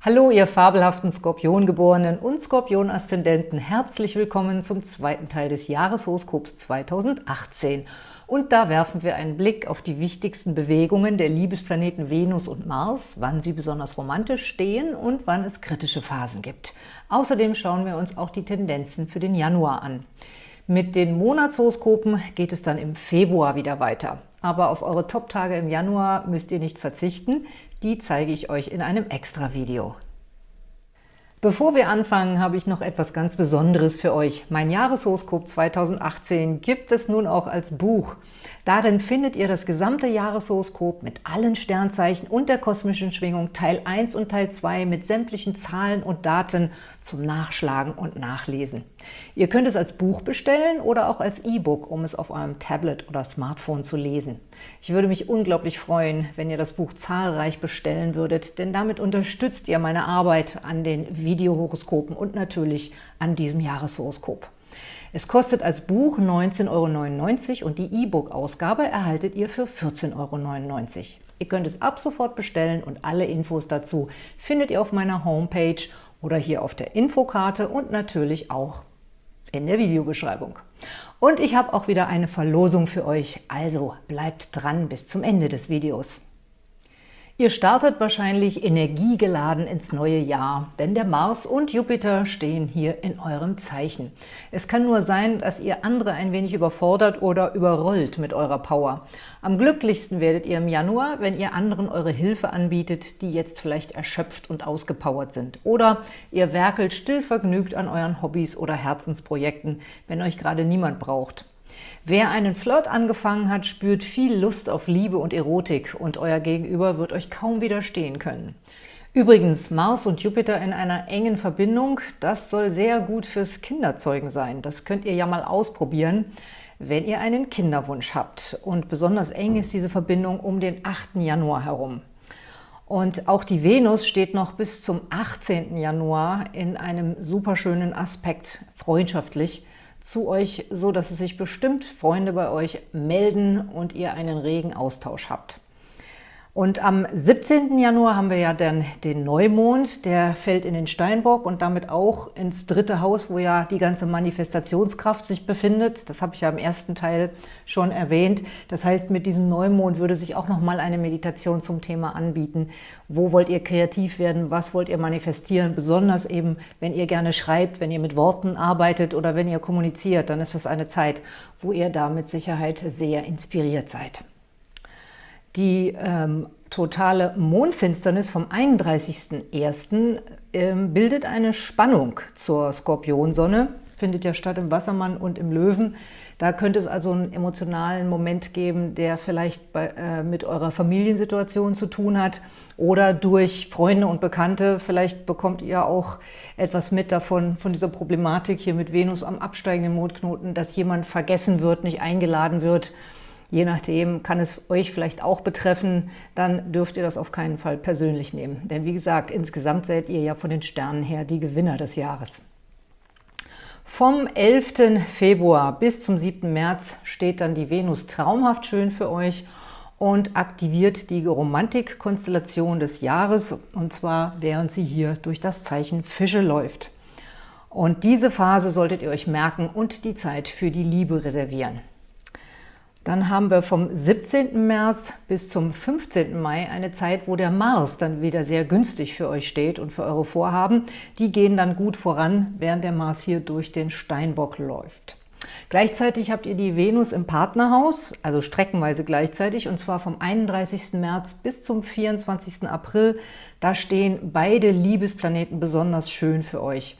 Hallo, ihr fabelhaften Skorpiongeborenen und Skorpion-Aszendenten. Herzlich willkommen zum zweiten Teil des Jahreshoroskops 2018. Und da werfen wir einen Blick auf die wichtigsten Bewegungen der Liebesplaneten Venus und Mars, wann sie besonders romantisch stehen und wann es kritische Phasen gibt. Außerdem schauen wir uns auch die Tendenzen für den Januar an. Mit den Monatshoroskopen geht es dann im Februar wieder weiter. Aber auf eure Top-Tage im Januar müsst ihr nicht verzichten, die zeige ich euch in einem Extra-Video. Bevor wir anfangen, habe ich noch etwas ganz Besonderes für euch. Mein Jahreshoroskop 2018 gibt es nun auch als Buch. Darin findet ihr das gesamte Jahreshoroskop mit allen Sternzeichen und der kosmischen Schwingung Teil 1 und Teil 2 mit sämtlichen Zahlen und Daten zum Nachschlagen und Nachlesen. Ihr könnt es als Buch bestellen oder auch als E-Book, um es auf eurem Tablet oder Smartphone zu lesen. Ich würde mich unglaublich freuen, wenn ihr das Buch zahlreich bestellen würdet, denn damit unterstützt ihr meine Arbeit an den Videohoroskopen und natürlich an diesem Jahreshoroskop. Es kostet als Buch 19,99 Euro und die E-Book-Ausgabe erhaltet ihr für 14,99 Euro. Ihr könnt es ab sofort bestellen und alle Infos dazu findet ihr auf meiner Homepage oder hier auf der Infokarte und natürlich auch in der Videobeschreibung. Und ich habe auch wieder eine Verlosung für euch, also bleibt dran bis zum Ende des Videos. Ihr startet wahrscheinlich energiegeladen ins neue Jahr, denn der Mars und Jupiter stehen hier in eurem Zeichen. Es kann nur sein, dass ihr andere ein wenig überfordert oder überrollt mit eurer Power. Am glücklichsten werdet ihr im Januar, wenn ihr anderen eure Hilfe anbietet, die jetzt vielleicht erschöpft und ausgepowert sind. Oder ihr werkelt stillvergnügt an euren Hobbys oder Herzensprojekten, wenn euch gerade niemand braucht. Wer einen Flirt angefangen hat, spürt viel Lust auf Liebe und Erotik und euer Gegenüber wird euch kaum widerstehen können. Übrigens, Mars und Jupiter in einer engen Verbindung, das soll sehr gut fürs Kinderzeugen sein. Das könnt ihr ja mal ausprobieren, wenn ihr einen Kinderwunsch habt. Und besonders eng ist diese Verbindung um den 8. Januar herum. Und auch die Venus steht noch bis zum 18. Januar in einem superschönen Aspekt, freundschaftlich, zu euch, so dass es sich bestimmt Freunde bei euch melden und ihr einen regen Austausch habt. Und am 17. Januar haben wir ja dann den Neumond, der fällt in den Steinbock und damit auch ins dritte Haus, wo ja die ganze Manifestationskraft sich befindet. Das habe ich ja im ersten Teil schon erwähnt. Das heißt, mit diesem Neumond würde sich auch nochmal eine Meditation zum Thema anbieten. Wo wollt ihr kreativ werden? Was wollt ihr manifestieren? Besonders eben, wenn ihr gerne schreibt, wenn ihr mit Worten arbeitet oder wenn ihr kommuniziert, dann ist das eine Zeit, wo ihr da mit Sicherheit sehr inspiriert seid. Die ähm, totale Mondfinsternis vom 31.01. Ähm, bildet eine Spannung zur Skorpionsonne, findet ja statt im Wassermann und im Löwen. Da könnte es also einen emotionalen Moment geben, der vielleicht bei, äh, mit eurer Familiensituation zu tun hat oder durch Freunde und Bekannte. Vielleicht bekommt ihr auch etwas mit davon, von dieser Problematik hier mit Venus am absteigenden Mondknoten, dass jemand vergessen wird, nicht eingeladen wird, Je nachdem kann es euch vielleicht auch betreffen, dann dürft ihr das auf keinen Fall persönlich nehmen. Denn wie gesagt, insgesamt seid ihr ja von den Sternen her die Gewinner des Jahres. Vom 11. Februar bis zum 7. März steht dann die Venus traumhaft schön für euch und aktiviert die Romantikkonstellation des Jahres, und zwar während sie hier durch das Zeichen Fische läuft. Und diese Phase solltet ihr euch merken und die Zeit für die Liebe reservieren. Dann haben wir vom 17. März bis zum 15. Mai eine Zeit, wo der Mars dann wieder sehr günstig für euch steht und für eure Vorhaben. Die gehen dann gut voran, während der Mars hier durch den Steinbock läuft. Gleichzeitig habt ihr die Venus im Partnerhaus, also streckenweise gleichzeitig, und zwar vom 31. März bis zum 24. April. Da stehen beide Liebesplaneten besonders schön für euch.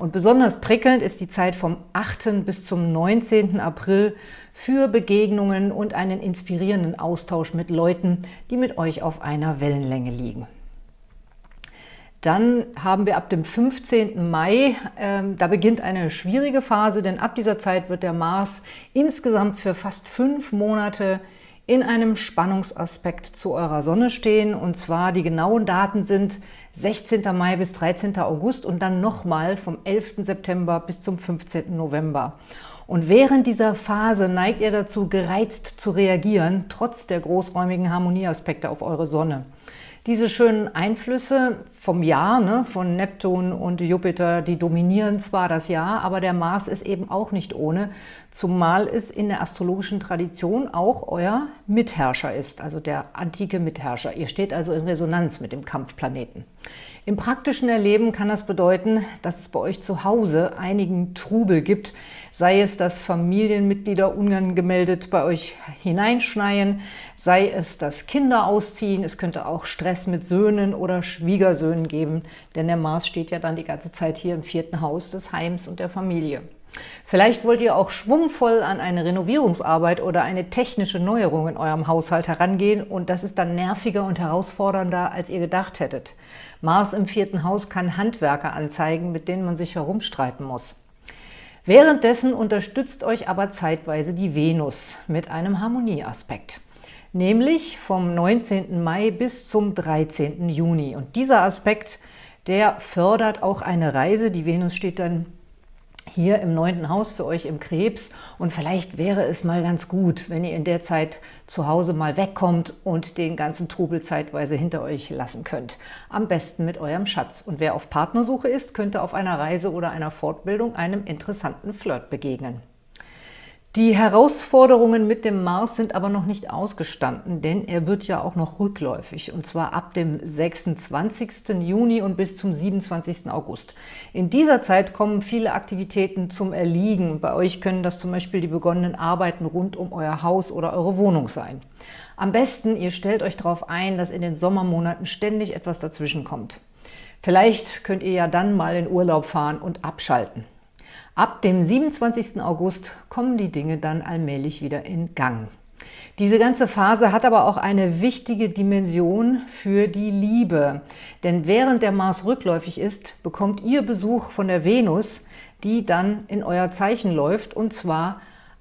Und besonders prickelnd ist die Zeit vom 8. bis zum 19. April für Begegnungen und einen inspirierenden Austausch mit Leuten, die mit euch auf einer Wellenlänge liegen. Dann haben wir ab dem 15. Mai, äh, da beginnt eine schwierige Phase, denn ab dieser Zeit wird der Mars insgesamt für fast fünf Monate in einem Spannungsaspekt zu eurer Sonne stehen. Und zwar die genauen Daten sind 16. Mai bis 13. August und dann nochmal vom 11. September bis zum 15. November. Und während dieser Phase neigt ihr dazu, gereizt zu reagieren, trotz der großräumigen Harmonieaspekte auf eure Sonne. Diese schönen Einflüsse vom Jahr, ne, von Neptun und Jupiter, die dominieren zwar das Jahr, aber der Mars ist eben auch nicht ohne, zumal es in der astrologischen Tradition auch euer Mitherrscher ist, also der antike Mitherrscher. Ihr steht also in Resonanz mit dem Kampfplaneten. Im praktischen Erleben kann das bedeuten, dass es bei euch zu Hause einigen Trubel gibt, sei es, dass Familienmitglieder unangemeldet bei euch hineinschneien, sei es, dass Kinder ausziehen, es könnte auch Stress mit Söhnen oder Schwiegersöhnen geben, denn der Mars steht ja dann die ganze Zeit hier im vierten Haus des Heims und der Familie. Vielleicht wollt ihr auch schwungvoll an eine Renovierungsarbeit oder eine technische Neuerung in eurem Haushalt herangehen und das ist dann nerviger und herausfordernder, als ihr gedacht hättet. Mars im vierten Haus kann Handwerker anzeigen, mit denen man sich herumstreiten muss. Währenddessen unterstützt euch aber zeitweise die Venus mit einem Harmonieaspekt, nämlich vom 19. Mai bis zum 13. Juni. Und dieser Aspekt, der fördert auch eine Reise. Die Venus steht dann hier im neunten Haus für euch im Krebs und vielleicht wäre es mal ganz gut, wenn ihr in der Zeit zu Hause mal wegkommt und den ganzen Trubel zeitweise hinter euch lassen könnt. Am besten mit eurem Schatz. Und wer auf Partnersuche ist, könnte auf einer Reise oder einer Fortbildung einem interessanten Flirt begegnen. Die Herausforderungen mit dem Mars sind aber noch nicht ausgestanden, denn er wird ja auch noch rückläufig, und zwar ab dem 26. Juni und bis zum 27. August. In dieser Zeit kommen viele Aktivitäten zum Erliegen. Bei euch können das zum Beispiel die begonnenen Arbeiten rund um euer Haus oder eure Wohnung sein. Am besten, ihr stellt euch darauf ein, dass in den Sommermonaten ständig etwas dazwischen kommt. Vielleicht könnt ihr ja dann mal in Urlaub fahren und abschalten. Ab dem 27. August kommen die Dinge dann allmählich wieder in Gang. Diese ganze Phase hat aber auch eine wichtige Dimension für die Liebe. Denn während der Mars rückläufig ist, bekommt ihr Besuch von der Venus, die dann in euer Zeichen läuft, und zwar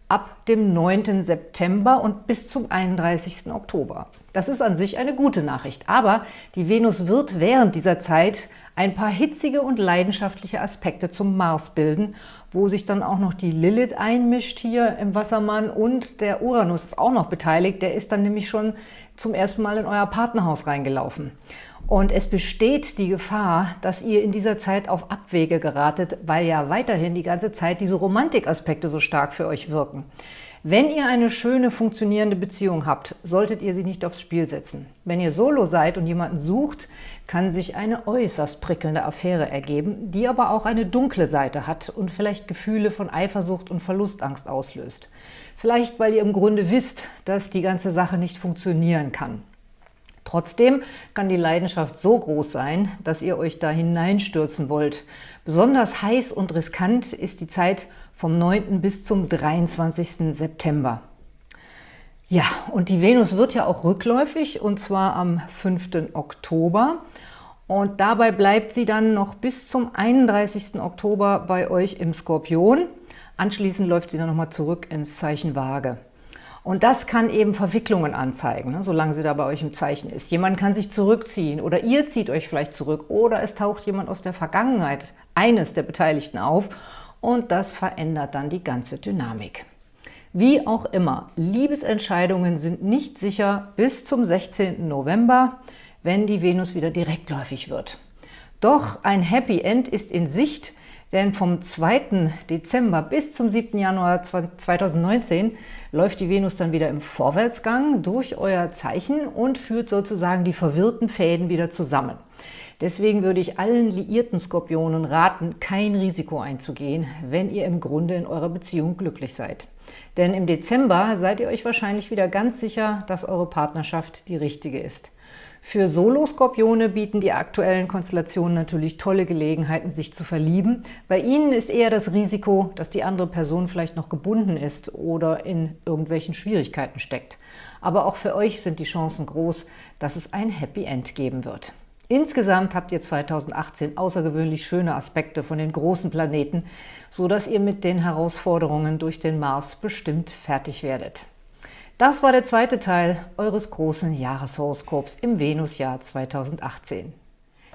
ab dem 9. September und bis zum 31. Oktober. Das ist an sich eine gute Nachricht, aber die Venus wird während dieser Zeit ein paar hitzige und leidenschaftliche Aspekte zum Mars bilden, wo sich dann auch noch die Lilith einmischt hier im Wassermann und der Uranus ist auch noch beteiligt. Der ist dann nämlich schon zum ersten Mal in euer Partnerhaus reingelaufen. Und es besteht die Gefahr, dass ihr in dieser Zeit auf Abwege geratet, weil ja weiterhin die ganze Zeit diese Romantikaspekte so stark für euch wirken. Wenn ihr eine schöne, funktionierende Beziehung habt, solltet ihr sie nicht aufs Spiel setzen. Wenn ihr solo seid und jemanden sucht, kann sich eine äußerst prickelnde Affäre ergeben, die aber auch eine dunkle Seite hat und vielleicht Gefühle von Eifersucht und Verlustangst auslöst. Vielleicht, weil ihr im Grunde wisst, dass die ganze Sache nicht funktionieren kann. Trotzdem kann die Leidenschaft so groß sein, dass ihr euch da hineinstürzen wollt. Besonders heiß und riskant ist die Zeit vom 9. bis zum 23. September. Ja, und die Venus wird ja auch rückläufig, und zwar am 5. Oktober. Und dabei bleibt sie dann noch bis zum 31. Oktober bei euch im Skorpion. Anschließend läuft sie dann nochmal zurück ins Zeichen Waage. Und das kann eben Verwicklungen anzeigen, ne, solange sie da bei euch im Zeichen ist. Jemand kann sich zurückziehen oder ihr zieht euch vielleicht zurück oder es taucht jemand aus der Vergangenheit, eines der Beteiligten auf und das verändert dann die ganze Dynamik. Wie auch immer, Liebesentscheidungen sind nicht sicher bis zum 16. November, wenn die Venus wieder direktläufig wird. Doch ein Happy End ist in Sicht, denn vom 2. Dezember bis zum 7. Januar 2019 läuft die Venus dann wieder im Vorwärtsgang durch euer Zeichen und führt sozusagen die verwirrten Fäden wieder zusammen. Deswegen würde ich allen liierten Skorpionen raten, kein Risiko einzugehen, wenn ihr im Grunde in eurer Beziehung glücklich seid. Denn im Dezember seid ihr euch wahrscheinlich wieder ganz sicher, dass eure Partnerschaft die richtige ist. Für Solo-Skorpione bieten die aktuellen Konstellationen natürlich tolle Gelegenheiten, sich zu verlieben. Bei ihnen ist eher das Risiko, dass die andere Person vielleicht noch gebunden ist oder in irgendwelchen Schwierigkeiten steckt. Aber auch für euch sind die Chancen groß, dass es ein Happy End geben wird. Insgesamt habt ihr 2018 außergewöhnlich schöne Aspekte von den großen Planeten, so dass ihr mit den Herausforderungen durch den Mars bestimmt fertig werdet. Das war der zweite Teil eures großen Jahreshoroskops im Venusjahr 2018.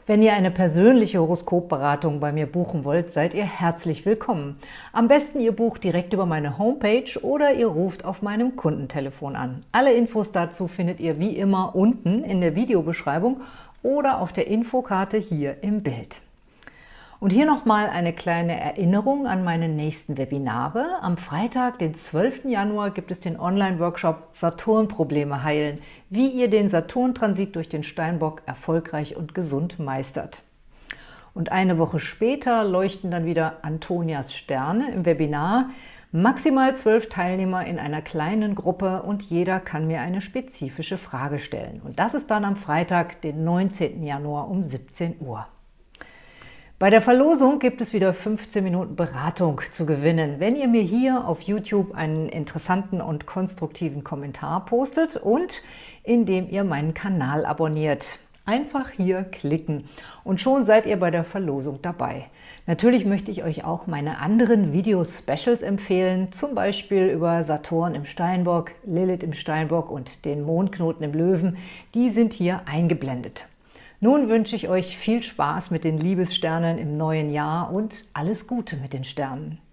Wenn ihr eine persönliche Horoskopberatung bei mir buchen wollt, seid ihr herzlich willkommen. Am besten ihr bucht direkt über meine Homepage oder ihr ruft auf meinem Kundentelefon an. Alle Infos dazu findet ihr wie immer unten in der Videobeschreibung – oder auf der Infokarte hier im Bild. Und hier nochmal eine kleine Erinnerung an meine nächsten Webinare. Am Freitag, den 12. Januar, gibt es den Online-Workshop Saturn-Probleme heilen, wie ihr den Saturn-Transit durch den Steinbock erfolgreich und gesund meistert. Und eine Woche später leuchten dann wieder Antonias Sterne im Webinar. Maximal zwölf Teilnehmer in einer kleinen Gruppe und jeder kann mir eine spezifische Frage stellen. Und das ist dann am Freitag, den 19. Januar um 17 Uhr. Bei der Verlosung gibt es wieder 15 Minuten Beratung zu gewinnen, wenn ihr mir hier auf YouTube einen interessanten und konstruktiven Kommentar postet und indem ihr meinen Kanal abonniert. Einfach hier klicken und schon seid ihr bei der Verlosung dabei. Natürlich möchte ich euch auch meine anderen Video-Specials empfehlen, zum Beispiel über Saturn im Steinbock, Lilith im Steinbock und den Mondknoten im Löwen. Die sind hier eingeblendet. Nun wünsche ich euch viel Spaß mit den Liebessternen im neuen Jahr und alles Gute mit den Sternen.